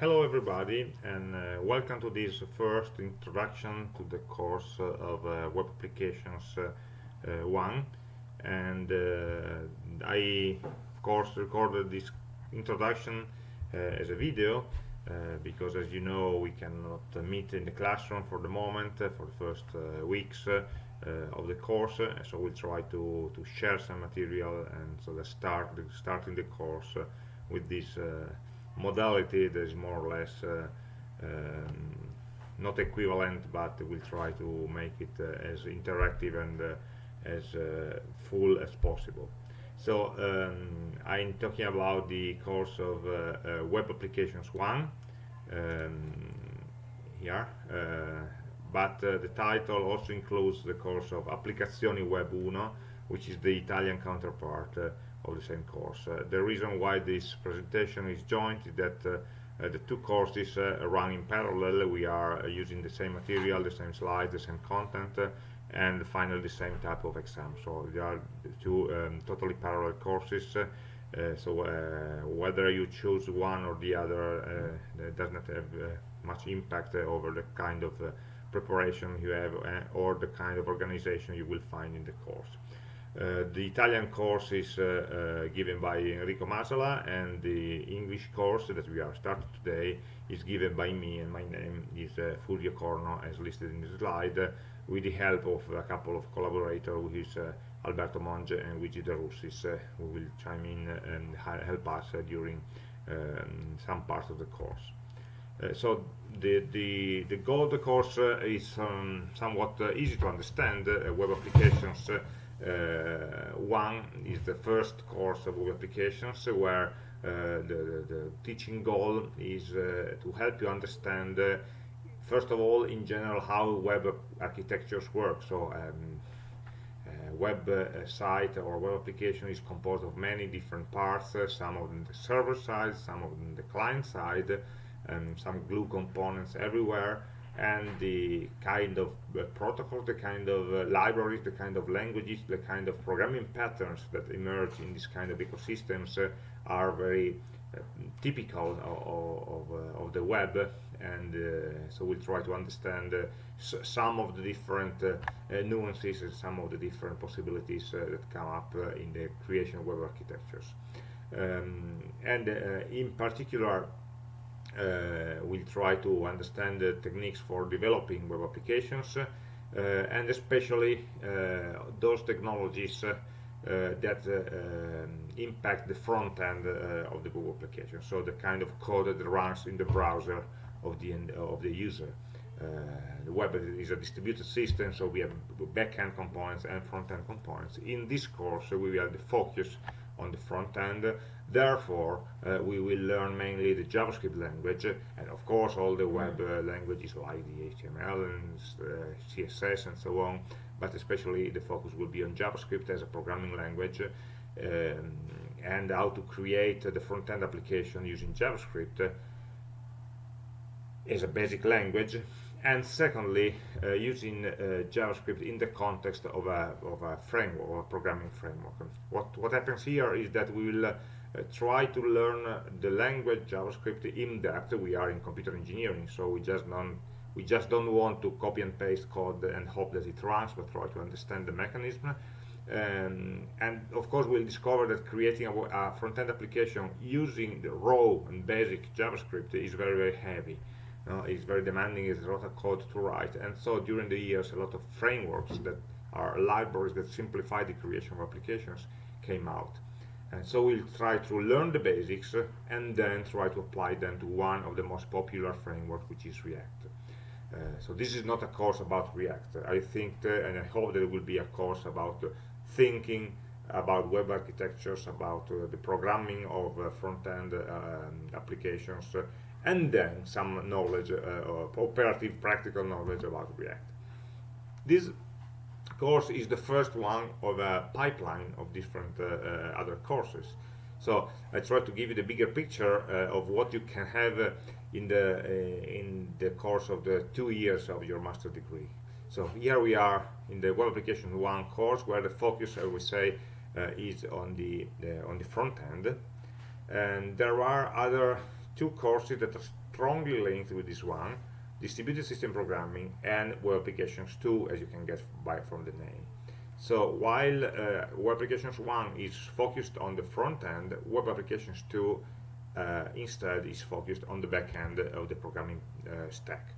Hello everybody and uh, welcome to this first introduction to the course uh, of uh, Web Applications uh, uh, 1 and uh, I of course recorded this introduction as a video because as you know we cannot meet in the classroom for the moment for the first weeks of the course. So we'll try to, to share some material and so let's start starting the course with this modality that is more or less uh, um, not equivalent but we'll try to make it uh, as interactive and uh, as full as possible. So um, I'm talking about the course of Web Applications 1 um, here but uh, the title also includes the course of Applicazioni Web 1 which is the Italian counterpart uh, of the same course. Uh, the reason why this presentation is joint is that uh, uh, the two courses run in parallel. We are using the same material, the same slides, the same content, and finally the same type of exam. So they are two um, totally parallel courses. Uh, so uh, whether you choose one or the other uh, does not have much impact over the kind of preparation you have or the kind of organization you will find in the course. Uh, the Italian course is uh, uh, given by Enrico Masala and the English course that we are starting today is given by me and my name is Fulvio Corno as listed in the slide with the help of a couple of collaborators who is Alberto Monge and Luigi De Russis who will chime in and help us during um, some parts of the course. Uh, so the, the, the goal of the course uh, is um, somewhat uh, easy to understand. web applications one is the first course of web applications where uh, the, the, teaching goal is uh, to help you understand first of all in general how web architectures work. So um, uh, web uh, site or web application is composed of many different parts uh, some of them the server side some of them the client side and some glue components everywhere and the kind of uh, protocols, the kind of uh, libraries, the kind of languages, the kind of programming patterns that emerge in this kind of ecosystems uh, are very uh, typical of, of, uh, of, the web and uh, so we'll try to understand some of the different nuances and some of the different possibilities that come up in the creation of web architectures. Um, and in particular we'll try to understand the techniques for developing web applications uh, and especially uh, those technologies that um, impact the front end of the web application. So the kind of code that runs in the browser of the end of the user. Uh, the web is a distributed system so we have back-end components and front-end components. In this course we will focus on the front end therefore uh, we will learn mainly the JavaScript language and of course all the web uh, languages like the HTML and uh, CSS and so on but especially the focus will be on JavaScript as a programming language um, and how to create the front-end application using JavaScript as a basic language and secondly uh, using uh, JavaScript in the context of a, of a framework or a programming framework. What what happens here is that we will uh, try to learn the language JavaScript in depth we are in computer engineering so we just don't we just don't want to copy and paste code and hope that it runs but try to understand the mechanism um, and of course we'll discover that creating a, a front-end application using the raw and basic JavaScript is very very heavy uh, it's very demanding, it's a lot of code to write. And so during the years, a lot of frameworks that are libraries that simplify the creation of applications came out. And so we'll try to learn the basics uh, and then try to apply them to one of the most popular frameworks, which is React. Uh, so this is not a course about React. I think, uh, and I hope there will be a course about uh, thinking about web architectures, about uh, the programming of front-end um, applications, and then some knowledge, uh, operative practical knowledge about React. This course is the first one of a pipeline of different uh, uh, other courses. So I try to give you the bigger picture uh, of what you can have uh, in the uh, in the course of the two years of your master degree. So here we are in the web application one course where the focus, I would say, is on the, the on the front end, and there are other two courses that are strongly linked with this one, distributed system programming and web applications 2, as you can get by from the name. So while uh, web applications 1 is focused on the front end, web applications 2 uh, instead is focused on the back end of the programming uh, stack.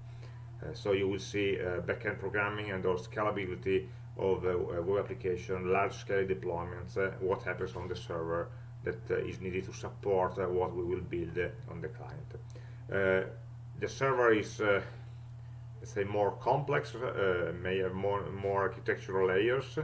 Uh, so you will see uh, back-end programming and also scalability of a web application, large-scale deployments, uh, what happens on the server that is needed to support what we will build on the client. The server is let's say more complex, uh, may have more, more architectural layers,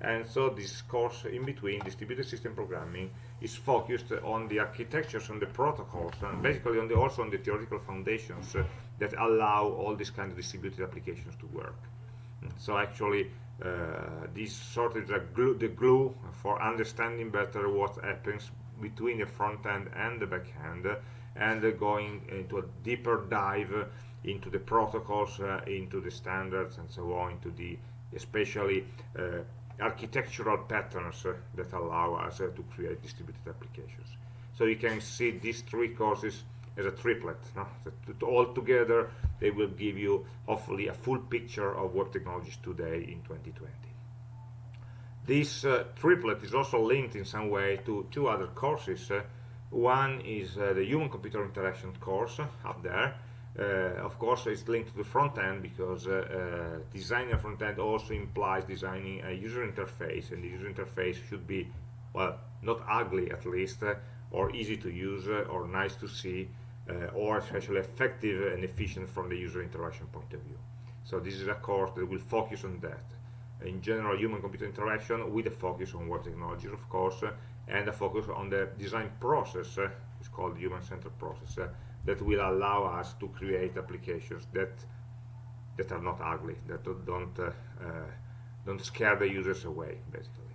and so this course in between distributed system programming is focused on the architectures and the protocols and basically on the also on the theoretical foundations uh, that allow all these kind of distributed applications to work. So actually uh, this sort of the glue, the glue for understanding better what happens between the front end and the back end and going into a deeper dive into the protocols uh, into the standards and so on into the especially uh, architectural patterns uh, that allow us to create distributed applications. So you can see these three courses as a triplet. No? all together, they will give you hopefully a full picture of web technologies today in 2020. This uh, triplet is also linked in some way to two other courses. Uh, one is uh, the human-computer interaction course up there, uh, of course, it's linked to the front end because uh, uh, designing a front end also implies designing a user interface, and the user interface should be, well, not ugly at least, or easy to use, or nice to see, or especially effective and efficient from the user interaction point of view. So this is a course that will focus on that. In general, human-computer interaction with a focus on web technologies, of course, and a focus on the design process, it's called human-centered process, that will allow us to create applications that that are not ugly, that don't uh, uh, don't scare the users away, basically.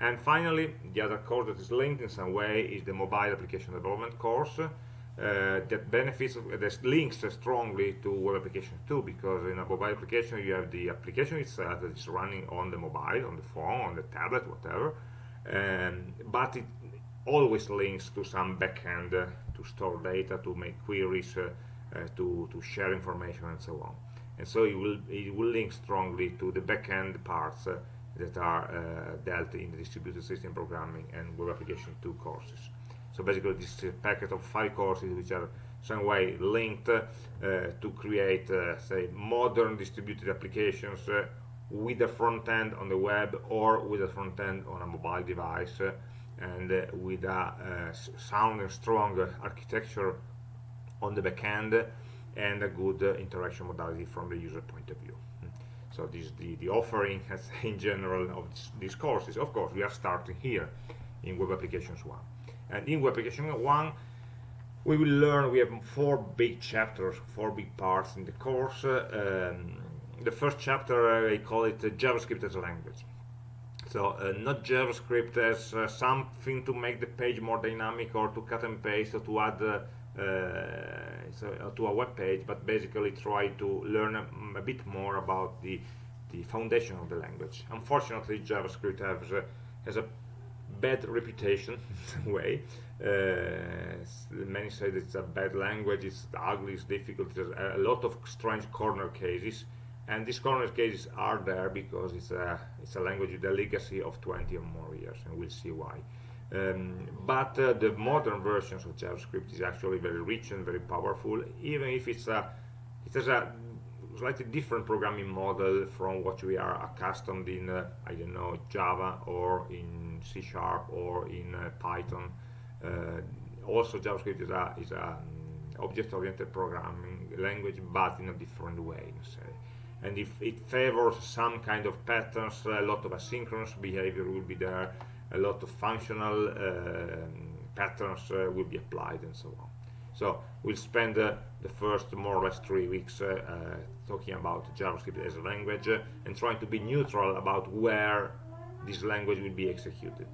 And finally, the other course that is linked in some way is the mobile application development course uh, that benefits, that links strongly to web application 2, because in a mobile application you have the application itself that is running on the mobile, on the phone, on the tablet, whatever, um, but it always links to some backend uh, to store data, to make queries, uh, uh, to, to share information and so on. And so it will, it will link strongly to the backend parts uh, that are dealt in the distributed system programming and web application 2 courses. So basically this is a packet of five courses which are some way linked uh, to create, uh, say, modern distributed applications uh, with a front end on the web or with a front end on a mobile device and uh, with a uh, sound and strong architecture on the back end and a good uh, interaction modality from the user point of view. Hmm. So this is the, the offering in general of this, these courses. Of course, we are starting here in Web Applications 1. And in Web Applications 1, we will learn, we have four big chapters, four big parts in the course. Um, the first chapter, I call it JavaScript as a language. So uh, not JavaScript as uh, something to make the page more dynamic or to cut and paste or to add uh, so, to a web page, but basically try to learn a, a, bit more about the the foundation of the language. Unfortunately, JavaScript has a, has a bad reputation in way. Uh, many say it's a bad language, it's ugly, it's difficult, there's a lot of strange corner cases and these corner cases are there because it's a it's a language with a legacy of 20 or more years and we'll see why. Um, but uh, the modern versions of JavaScript is actually very rich and very powerful even if it's a it has a slightly different programming model from what we are accustomed in uh, I don't know Java or in C Sharp or in uh, Python. Uh, also JavaScript is a is a um, object-oriented programming language but in a different way say and if it favors some kind of patterns a lot of asynchronous behavior will be there a lot of functional uh, patterns uh, will be applied and so on. So we'll spend uh, the first more or less three weeks uh, uh, talking about JavaScript as a language uh, and trying to be neutral about where this language will be executed.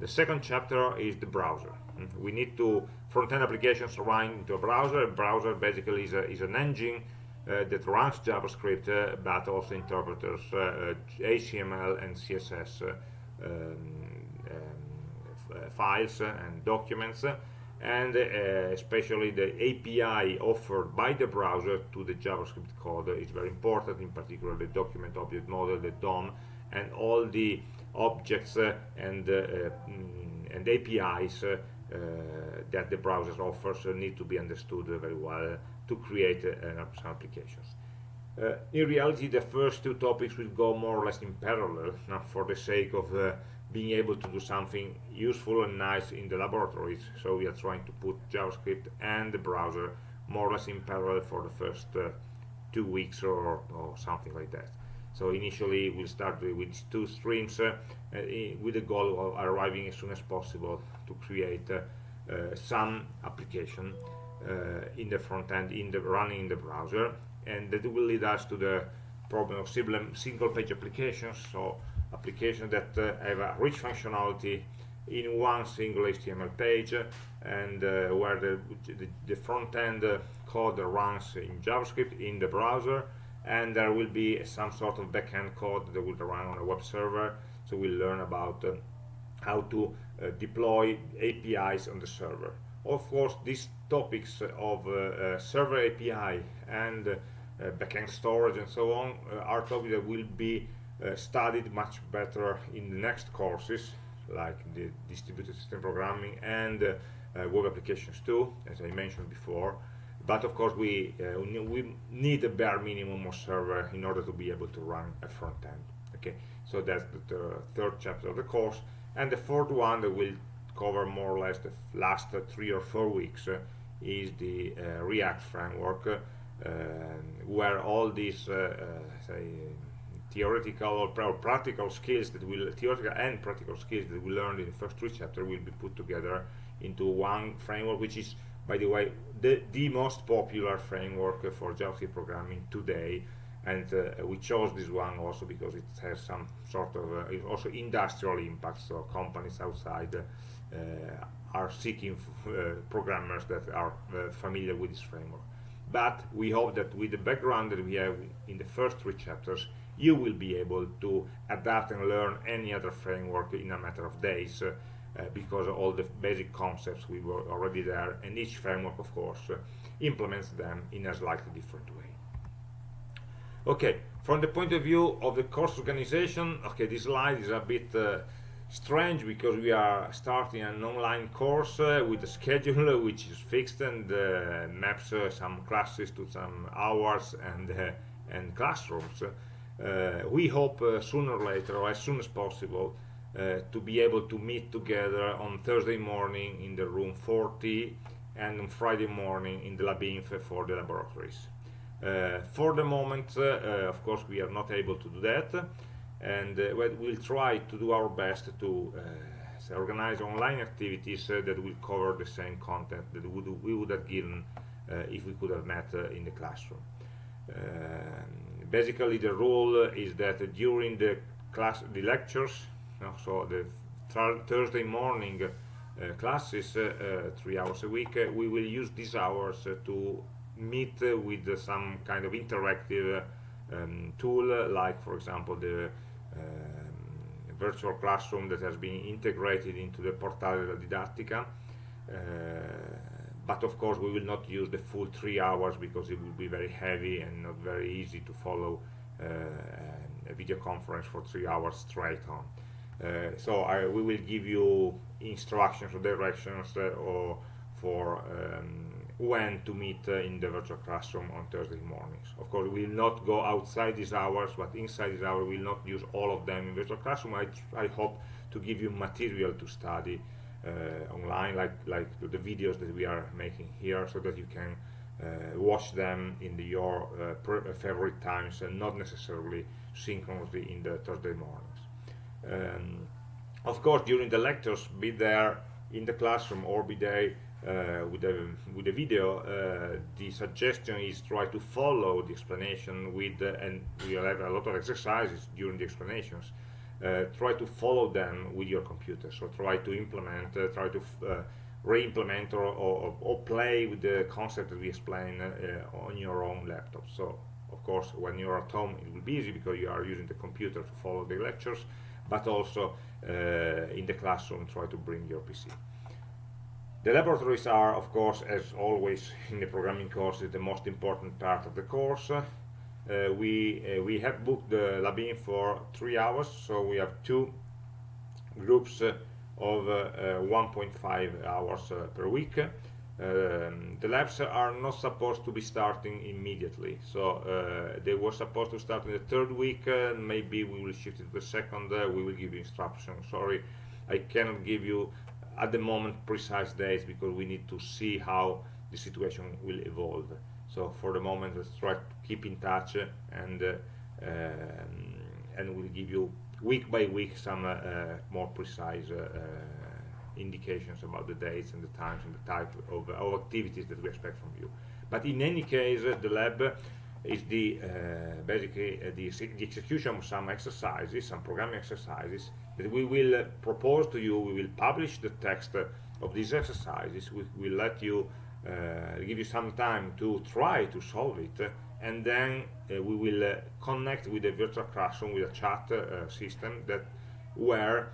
The second chapter is the browser. We need to front-end applications run into a browser. A browser basically is, a, is an engine Eh, that runs JavaScript, eh, uh, but also interpreters eh, HTML and CSS um, um, files and documents. and especially the API offered by the browser to the JavaScript code is very important, in particular the document object model, the DOM, and all the objects and, mm, and APIs that the browser offers need to be understood very well to create some applications. Uh, in reality, the first two topics will go more or less in parallel, for the sake of uh, being able to do something useful and nice in the laboratories. So we are trying to put JavaScript and the browser more or less in parallel for the first uh, two weeks or, or, something like that. So initially we'll start with two streams uh, uh, with the goal of arriving as soon as possible to create uh, some application in the front end, in the running in the browser and that will lead us to the problem of single page applications so applications that uh, have a rich functionality in one single HTML page and uh, where the, the, the front-end uh, code runs in JavaScript in the browser and there will be some sort of back-end code that will run on a web server so we'll learn about uh, how to uh, deploy APIs on the server. Of course these topics of uh, server API and uh, backend storage and so on uh, are topics that will be uh, studied much better in the next courses like the distributed system programming and web applications 2 as I mentioned before. But of course we uh, we need a bare minimum of server in order to be able to run a front end okay? So that's the third chapter of the course and the fourth one that will cover more or less the last uh, three or four weeks uh, is the react framework um, where all these uh, uh, say theoretical or practical skills that will theoretical and practical skills that we learned in the first three chapters will be put together into one framework which is by the way the, the most popular framework for JavaScript programming today and uh, we chose this one also because it has some sort of uh, also industrial impact so companies outside uh, are seeking uh, programmers that are familiar with this framework. But we hope that with the background that we have in the first three chapters you will be able to adapt and learn any other framework in a matter of days uh, uh, because all the basic concepts we were already there and each framework of course uh, implements them in a slightly different way okay from the point of view of the course organization okay this slide is a bit uh, strange because we are starting an online course uh, with a schedule which is fixed and uh, maps uh, some classes to some hours and uh, and classrooms. Uh, we hope uh, sooner or later or as soon as possible to be able to meet together on Thursday morning in the room 40 and on Friday morning in the Labinf for the laboratories for the moment of course we are not able to do that and uh, we'll try to do our best to uh, organize online activities uh, that will cover the same content that we would have given if we could have met in the classroom. basically, the rule is that during the class, the lectures, so the Thursday morning uh, classes, uh, three hours a week, uh, we will use these hours to meet with some kind of interactive um, tool, like, for example, the um, virtual classroom that has been integrated into the Portale della Didattica uh, but of course we will not use the full three hours because it will be very heavy and not very easy to follow uh, a video conference for three hours straight on. Uh, so I, we will give you instructions or directions uh, or for um, when to meet uh, in the virtual classroom on Thursday mornings. Of course, we will not go outside these hours, but inside these hours, we will not use all of them in virtual classroom. I, I hope to give you material to study uh, online, like, like the videos that we are making here, so that you can uh, watch them in the, your uh, uh, favorite times and not necessarily synchronously in the Thursday mornings. Um, of course, during the lectures, be there in the classroom or be there with the with the video uh, the suggestion is try to follow the explanation with uh, and we'll have a lot of exercises during the explanations. Uh, try to follow them with your computer. So try to implement uh, try to uh, re-implement or, or, or, play with the concept that we explain on your own laptop. So of course when you're at home it will be easy because you are using the computer to follow the lectures but also in the classroom try to bring your PC the laboratories are, of course, as always in the programming course, the most important part of the course. Uh, we uh, we have booked the LabInf for three hours, so we have two groups uh, of uh, 1.5 hours uh, per week. Um, the labs are not supposed to be starting immediately, so uh, they were supposed to start in the third week. maybe we will shift it to the second. we will give you instructions. Sorry, I cannot give you at the moment precise dates because we need to see how the situation will evolve. So for the moment let's try to keep in touch and uh, um, and we'll give you week by week some uh, more precise uh, uh, indications about the dates and the times and the type of, of activities that we expect from you. But in any case the lab is the uh, basically uh, the, the, execution of some exercises, some programming exercises that we will uh, propose to you. We will publish the text of these exercises. We will let you uh, give you some time to try to solve it, and then uh, we will uh, connect with a virtual classroom with a chat system that where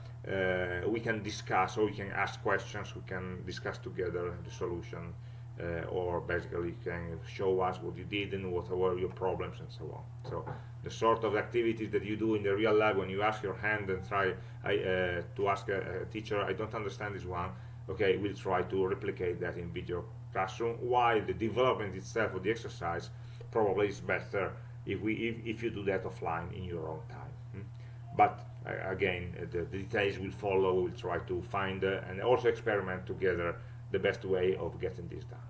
we can discuss or we can ask questions. We can discuss together the solution uh, or basically can show us what you did and what were your problems and so on. So the sort of activities that you do in the real lab when you ask your hand and try I, uh, to ask a, a, teacher, I don't understand this one, okay, we'll try to replicate that in video classroom, while the development itself of the exercise probably is better if, we, if, if you do that offline in your own time. Hmm? But uh, again, the, the, details will follow, we'll try to find uh, and also experiment together the best way of getting this done.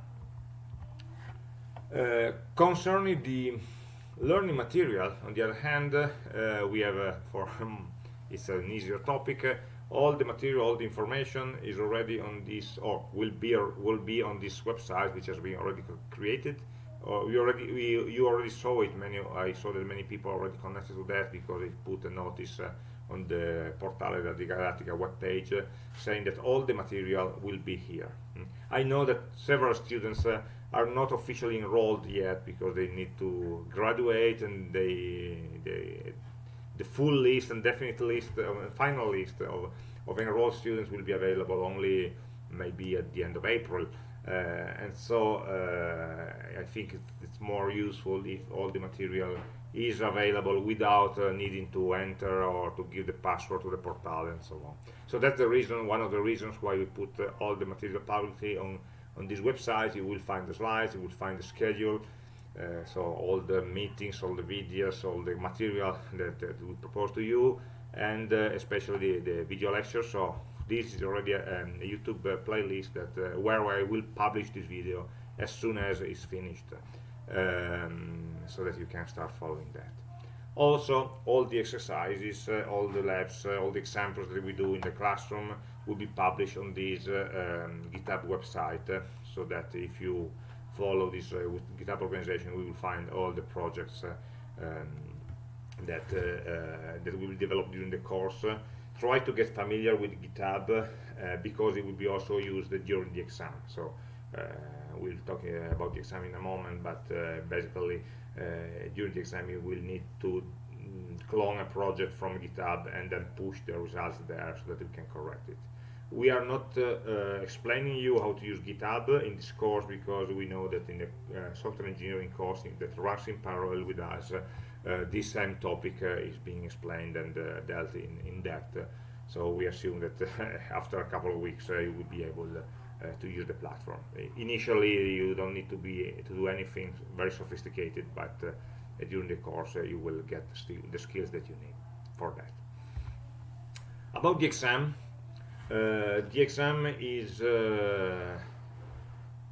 Uh, concerning the learning material, on the other hand, uh, we have, uh, for um, it's an easier topic, all the material, all the information is already on this, or will be or will be on this website, which has been already created. Uh, we already, we, you already saw it. Many, I saw that many people already connected to that because they put a notice uh, on the Portale della Didattica webpage uh, saying that all the material will be here. Mm. I know that several students uh, are not officially enrolled yet because they need to graduate and they, they the full list and definite list, uh, final list of, of enrolled students will be available only maybe at the end of April. Uh, and so uh, I think it's more useful if all the material is available without uh, needing to enter or to give the password to the portal and so on. So that's the reason, one of the reasons why we put uh, all the material publicly on, on this website. You will find the slides, you will find the schedule, uh, so all the meetings, all the videos, all the material that, that we propose to you, and uh, especially the, the, video lectures. So this is already a, um, a YouTube uh, playlist that uh, where I will publish this video as soon as it's finished. Um, so that you can start following that. Also, all the exercises, uh, all the labs, uh, all the examples that we do in the classroom will be published on this uh, um, GitHub website, uh, so that if you follow this uh, GitHub organization, we will find all the projects uh, um, that that we will develop during the course. try to get familiar with GitHub because it will be also used during the exam. So we'll talk about the exam in a moment, but basically uh, during the exam you will need to mm, clone a project from GitHub and then push the results there so that you can correct it. We are not uh, uh, explaining you how to use GitHub in this course because we know that in the uh, software engineering course that runs in parallel with us, uh, this same topic uh, is being explained and dealt in, in depth. so we assume that after a couple of weeks you will be able uh, to use the platform. Initially, you don't need to be to do anything very sophisticated, but uh, during the course, uh, you will get the skills that you need for that. About the exam, the exam is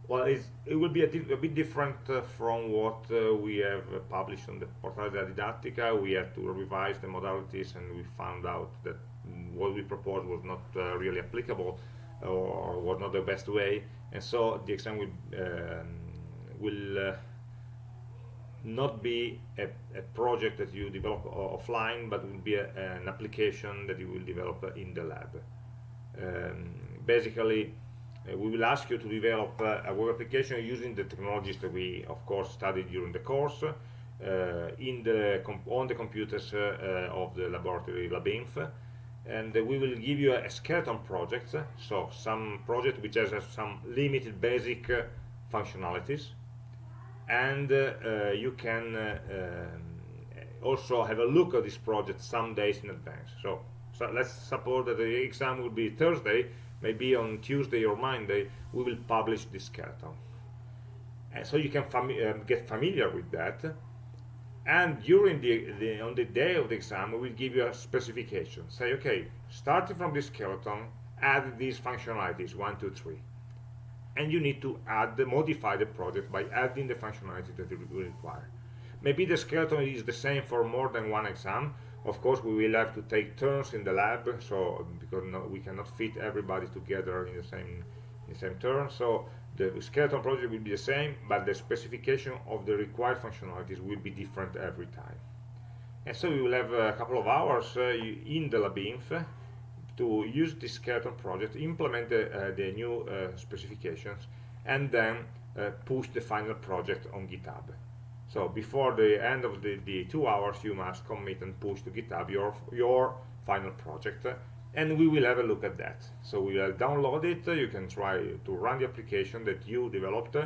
well, it will be a, a bit different uh, from what uh, we have uh, published on the Portale della Didattica. We had to revise the modalities and we found out that what we proposed was not really applicable or was not the best way. And so the exam will um, will uh, not be a, a, project that you develop offline but will be a, an application that you will develop in the lab. Um, basically uh, we will ask you to develop uh, a web application using the technologies that we of course studied during the course uh, in the on the computers uh, of the laboratory LabInf and we will give you a, skeleton project uh, so some project which has uh, some limited basic uh, functionalities. And you can also have a look at this project some days in advance. So, so let's suppose that the exam will be Thursday maybe on Tuesday or Monday we will publish this skeleton. And so you can fami get familiar with that and during the, the, on the day of the exam we will give you a specification. Say okay starting from this skeleton add these functionalities one two three. And you need to add modify the project by adding the functionality that you require. Maybe the skeleton is the same for more than one exam. Of course we will have to take turns in the lab so because no, we cannot fit everybody together in the same in the same turn. So the skeleton project will be the same but the specification of the required functionalities will be different every time. And so we will have a couple of hours uh, in the labinf to use this skeleton project implement the, uh, the new uh, specifications and then push the final project on github. So before the end of the, the two hours you must commit and push to github your your final project and we will have a look at that. So we will download it. You can try to run the application that you developed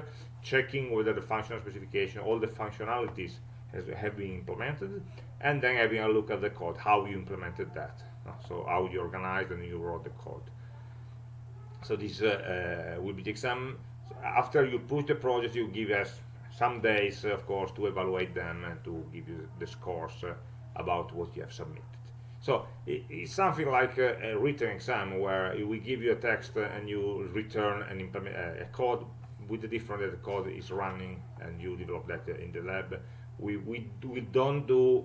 checking whether the functional specification all the functionalities has, have been implemented and then having a look at the code how you implemented that so how you organized and you wrote the code. So this uh, uh, will be the exam after you push the project you give us some days of course to evaluate them and to give you the scores uh, about what you have submitted so it's something like a, a, written exam where we give you a text and you return implement a code with the different that the code is running and you develop that in the lab. We, we, we don't do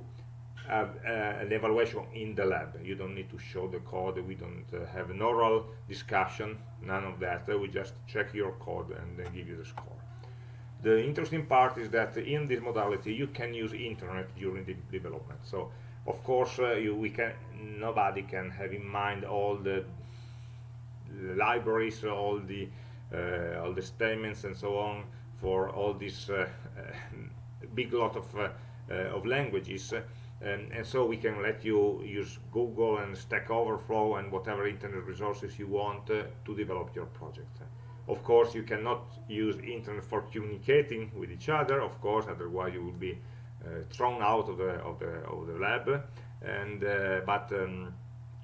uh, uh, an evaluation in the lab. You don't need to show the code. We don't uh, have an oral discussion, none of that. we just check your code and then give you the score. The interesting part is that in this modality you can use internet during the development. So of course uh, you, we can nobody can have in mind all the, libraries all the uh, all the statements and so on for all this uh, big lot of uh, of languages and, and, so we can let you use Google and Stack Overflow and whatever internet resources you want uh, to develop your project. Of course, you cannot use internet for communicating with each other, of course, otherwise you would be uh, thrown out of the of the of the lab. And uh, but um,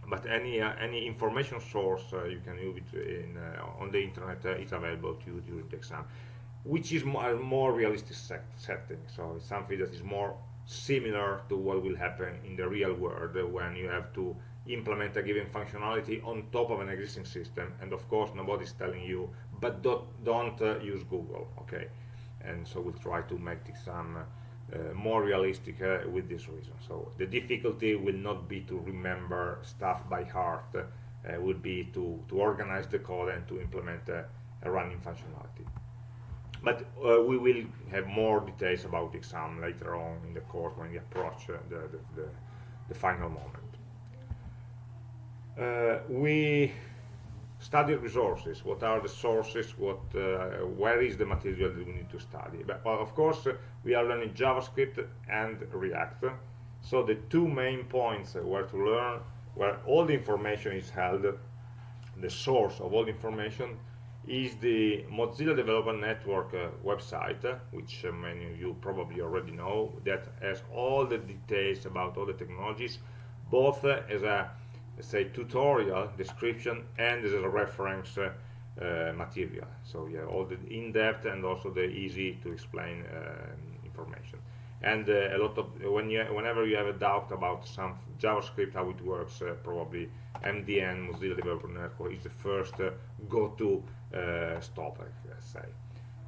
but any uh, any information source you can use it in on the internet is available to you during the exam which is more, more realistic set setting. So it's something that is more similar to what will happen in the real world when you have to implement a given functionality on top of an existing system. And of course nobody's telling you but don't, don't uh, use Google. Okay. And so we'll try to make the exam uh, uh, more realistic uh, with this reason. So the difficulty will not be to remember stuff by heart, uh, will be to, to organize the code and to implement a running functionality. But uh, we will have more details about exam later on in the course when we approach uh, the, the, the, the, final moment. we study resources what are the sources what uh, where is the material that we need to study? But well, of course uh, we are learning javascript and react. So the two main points where to learn where all the information is held the source of all the information is the Mozilla Developer Network uh, website, uh, which uh, many of you probably already know, that has all the details about all the technologies, both uh, as a say tutorial description and as a reference uh, uh, material. So yeah all the in-depth and also the easy to explain uh, information. And uh, a lot of when you whenever you have a doubt about some javascript how it works uh, probably mdn mozilla developer network is the first uh, go-to stop let's say.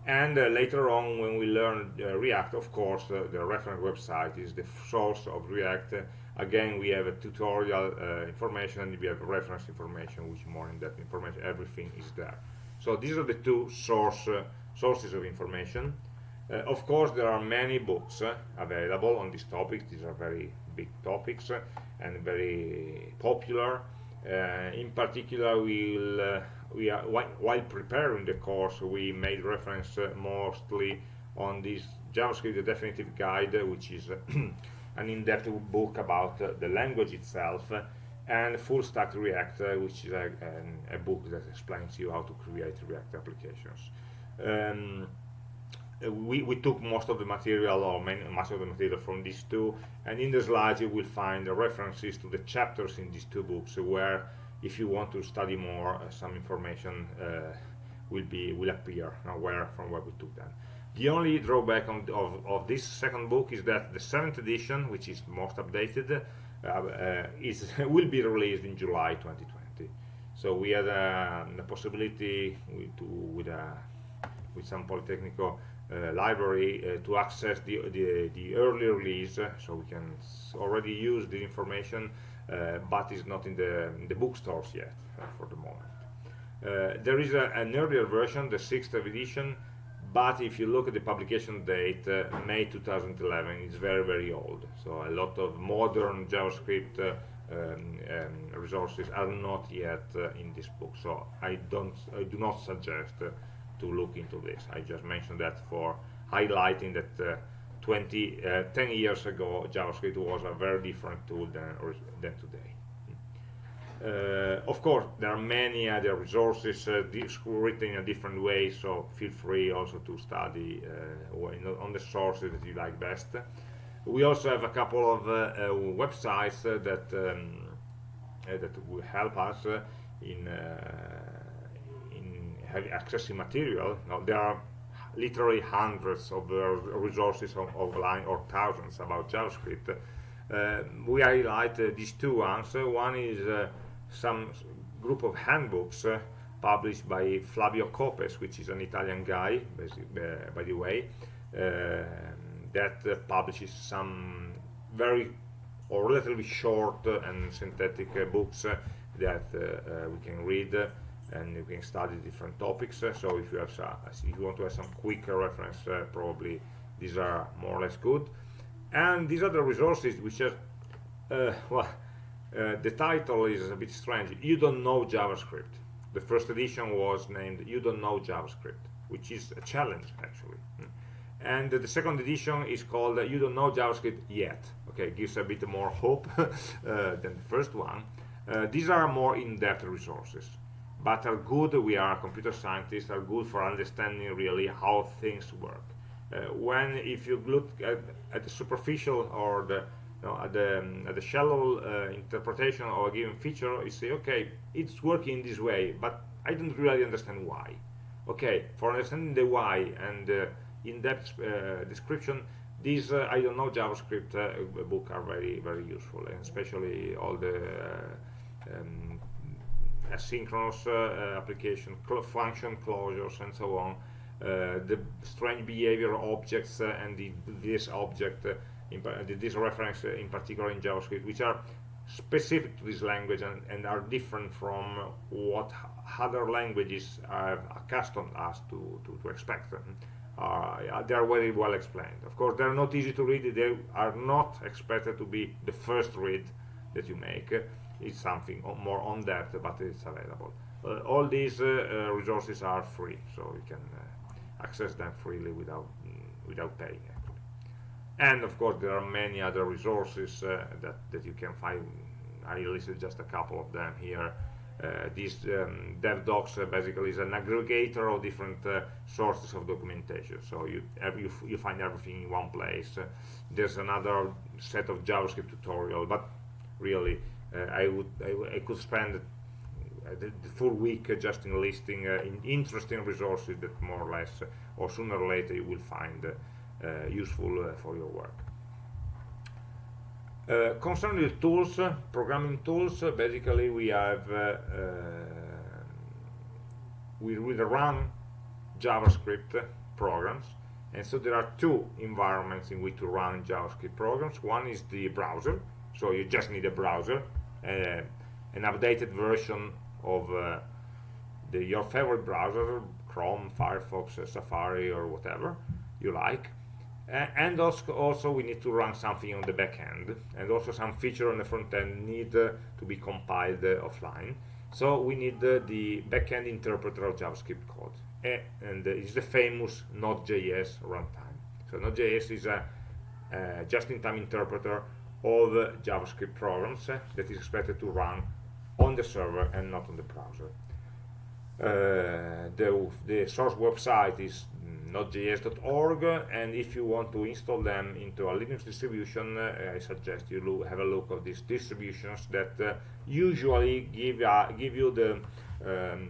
And later on when we learn react of course the reference website is the source of react again we have a tutorial uh, information and we have reference information which more in-depth information everything is there. So these are the two source uh, sources of information. Uh, of course there are many books uh, available on this topic. These are very big topics uh, and very popular. Uh, in particular we'll we are while preparing the course we made reference mostly on this JavaScript the definitive guide which is an in-depth book about uh, the language itself and Full Stack React, uh, which is a, an, a, book that explains you how to create React applications. Um, we, we took most of the material or many, much of the material from these two and in the slides you will find the references to the chapters in these two books where if you want to study more uh, some information uh, will be will appear now where from where we took them the only drawback on, of, of this second book is that the seventh edition which is most updated uh, uh is will be released in July 2020 so we had uh, the possibility to with a with some Politecnico uh, library uh, to access the, the, the early release so we can already use the information uh, but it's not in the, in the bookstores yet for the moment. there is a, an earlier version, the sixth edition, but if you look at the publication date, uh, May 2011, it's very, very old. So a lot of modern JavaScript uh, um, um, resources are not yet uh, in this book. So I don't, I do not suggest to look into this. I just mentioned that for highlighting that uh, 20, uh, 10 years ago JavaScript was a very different tool than, than today. Uh, of course, there are many other resources uh, written in a different way, so feel free also to study uh, on the sources that you like best. We also have a couple of uh, uh, websites that um, that will help us in in accessing material. Now, there are literally hundreds of uh, resources online or thousands about JavaScript. Uh, we highlight uh, these two ones. one is some group of handbooks uh, published by Flavio Copes, which is an Italian guy, uh, by the way, uh, that publishes some very or relatively short and synthetic books that we can read and you can study different topics. Uh, so if you have some, if you want to have some quick reference uh, probably these are more or less good. And these are the resources which are uh, well uh, the title is a bit strange. You don't know JavaScript. The first edition was named you don't know JavaScript which is a challenge actually. And the second edition is called you don't know JavaScript yet. Okay gives a bit more hope uh, than the first one. Uh, these are more in-depth resources but are good, we are computer scientists, are good for understanding really how things work. Uh, when if you look at, at the superficial or the know, at the, um, at the shallow uh, interpretation of a given feature, you say, okay, it's working this way, but I don't really understand why. Okay, for understanding the why and uh, in-depth uh, description, these uh, I don't know JavaScript uh, book are very very useful, and especially all the um, asynchronous uh, application, cl function closures, and so on. Uh, the strange behavior objects uh, and the, this object, in, this reference in particular in JavaScript, which are specific to this language and, and, are different from what other languages are accustomed us to, to, to expect. Uh, they are very well explained. Of course, they are not easy to read. They are not expected to be the first read that you make It's something more on that, but it's available. Uh, all these uh, uh, resources are free, so you can access them freely without mm, without paying. And of course, there are many other resources that that you can find. I listed just a couple of them here. Uh, this um, DevDocs uh, basically is an aggregator of different uh, sources of documentation. So you, you, you find everything in one place. there's another set of JavaScript tutorial, but really uh, I would I, I, could spend the, the full week just in listing uh, in interesting resources that more or less or sooner or later you will find uh, useful for your work. Uh, concerning the tools, programming tools, basically we have we will run JavaScript programs, and so there are two environments in which to run JavaScript programs. One is the browser, so you just need a browser uh, an updated version of uh, the, your favorite browser, Chrome, Firefox, Safari, or whatever you like. And also, also, we need to run something on the back end, and also some feature on the front end need to be compiled offline. So we need the backend interpreter of JavaScript code, and it's the famous Node.js runtime. So Node.js is a just-in-time interpreter of uh, JavaScript programs uh, that is expected to run on the server and not on the browser. Uh, the, the source website is node.js.org and if you want to install them into a Linux distribution uh, I suggest you have a look at these distributions that uh, usually give, uh, give you the um,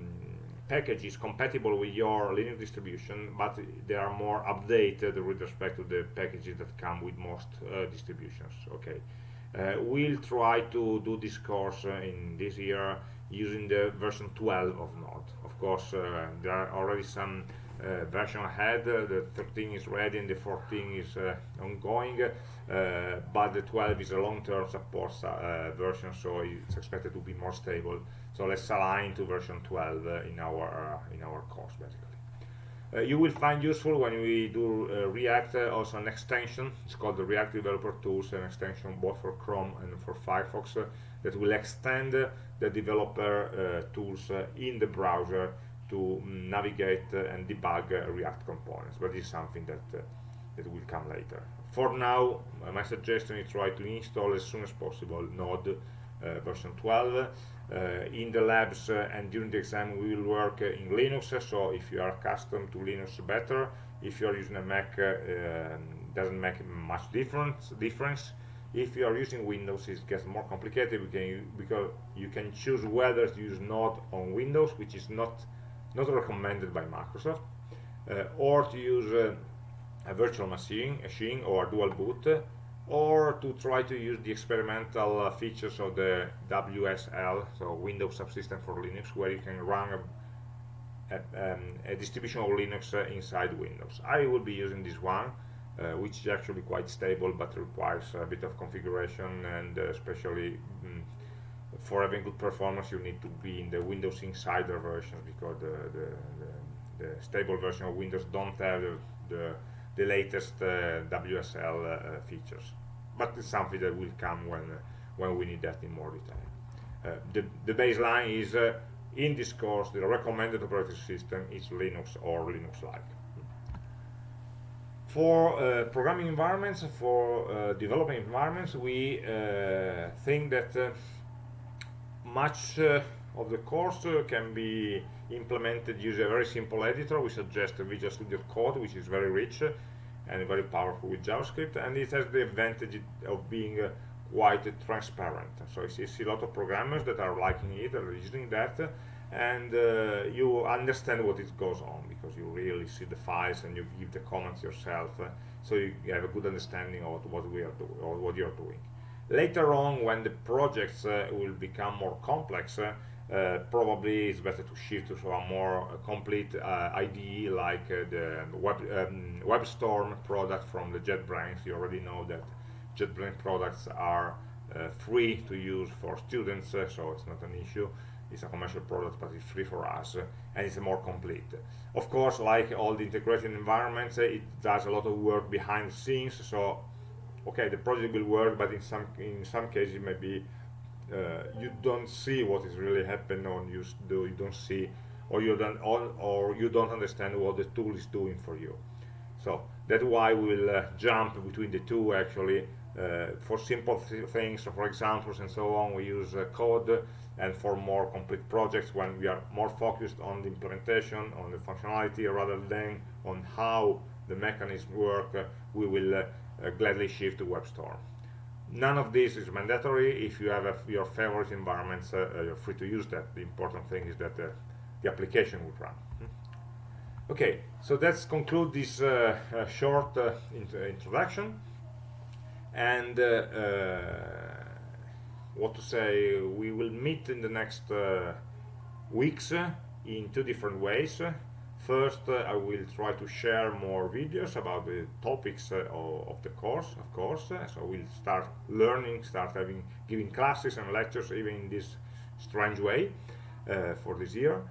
packages compatible with your Linux distribution but they are more updated with respect to the packages that come with most uh, distributions okay? Uh, we'll try to do this course uh, in this year using the version 12 of Node. Of course there are already some version ahead. Uh, the 13 is ready and the 14 is uh, ongoing, but the 12 is a long-term support version, so it's expected to be more stable. So let's align to version 12 in our in our course, basically. Uh, you will find useful when we do uh, React uh, also an extension. It's called the React Developer Tools, an extension both for Chrome and for Firefox that will extend the developer tools in the browser to navigate and debug React components, but this is something that, uh, that will come later. For now, uh, my suggestion is try to install as soon as possible Node uh, version 12 uh, in the labs uh, and during the exam we will work uh, in Linux so if you are accustomed to Linux better if you are using a Mac um, doesn't make much difference difference if you are using Windows it gets more complicated because you can choose whether to use Node on Windows which is not not recommended by Microsoft, uh, or to use uh, a virtual machine, machine or dual boot, or to try to use the experimental uh, features of the WSL, so Windows Subsystem for Linux, where you can run a, a, um, a distribution of Linux uh, inside Windows. I will be using this one, uh, which is actually quite stable but requires a bit of configuration and uh, especially mm, for having good performance you need to be in the Windows Insider version because the, the, the, the stable version of Windows don't have the, the, latest uh, WSL uh, features. But it's something that will come when, uh, when we need that in more detail. Uh, the, the baseline is, uh, in this course, the recommended operating system is Linux or Linux-like. For uh, programming environments, for uh, developing environments, we uh, think that much uh, of the course uh, can be implemented using a very simple editor. We suggest Visual Studio Code, which is very rich and very powerful with JavaScript, and it has the advantage of being uh, quite transparent. So you see, a lot of programmers that are liking it, are using that, and uh, you understand what it goes on because you really see the files and you give the comments yourself, uh, so you have a good understanding of what we are doing or what you are doing. Later on, when the projects uh, will become more complex, uh, uh, probably it's better to shift to a more complete IDE like the Web, um, WebStorm product from the JetBrains. You already know that JetBrains products are uh, free to use for students, uh, so it's not an issue. It's a commercial product, but it's free for us, and it's more complete. Of course, like all the integrated environments, it does a lot of work behind the scenes, so okay the project will work but in some in some cases maybe uh, you don't see what is really happening or you do you don't see or you don't or you don't understand what the tool is doing for you. So that's why we'll uh, jump between the two actually. Uh, for simple th things for examples and so on we use uh, code and for more complete projects when we are more focused on the implementation on the functionality rather than on how the mechanism work uh, we will uh, gladly shift to WebStorm. None of this is mandatory. If you have a, your favorite environments, uh, uh, you're free to use that. The important thing is that the application would run. Hmm. Okay, so let's conclude this uh, uh, short uh, int introduction. And what to say, we will meet in the next weeks in two different ways. First, uh, I will try to share more videos about the topics uh, of, the course, of course. Uh, so we'll start learning, start having giving classes and lectures even in this strange way uh, for this year.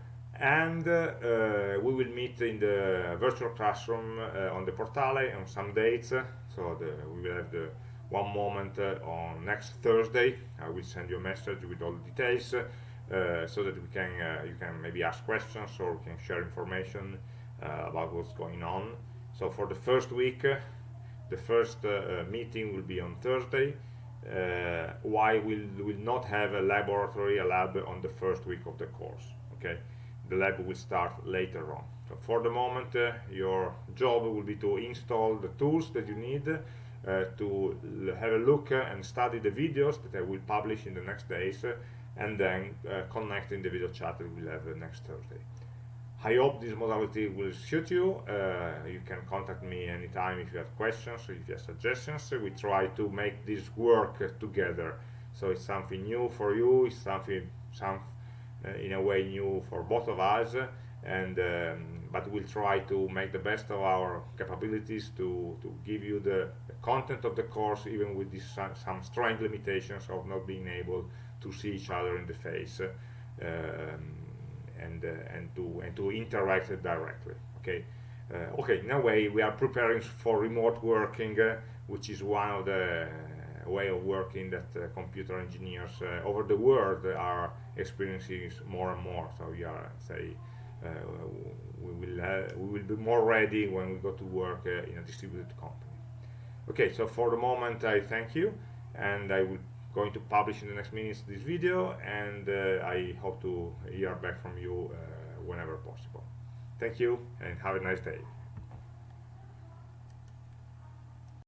And uh, uh, we will meet in the virtual classroom on the Portale on some dates. so the, we will have the one moment on next Thursday. I will send you a message with all the details. Uh, so that we can uh, you can maybe ask questions or we can share information uh, about what's going on so for the first week the first meeting will be on Thursday uh, why we'll, will not have a laboratory, a lab on the first week of the course. Okay, the lab will start later on. So for the moment, uh, your job will be to install the tools that you need uh, to have a look and study the videos that I will publish in the next days, and then connect in the video chat that we'll have next Thursday. I hope this modality will suit you. Uh, you can contact me anytime if you have questions or if you have suggestions. We try to make this work uh, together. So it's something new for you, it's something some, uh, in a way new for both of us. And um, but we'll try to make the best of our capabilities to, to give you the, the content of the course, even with some, some strange limitations of not being able to see each other in the face. Um, and uh, and to and to interact directly. Okay. Uh, okay. In a way, we are preparing for remote working, uh, which is one of the way of working that computer engineers over the world are experiencing more and more. So we are say. Uh, we will uh, we will be more ready when we go to work uh, in a distributed company. Okay, so for the moment I thank you, and I will going to publish in the next minutes this video and uh, I hope to hear back from you uh, whenever possible. Thank you and have a nice day.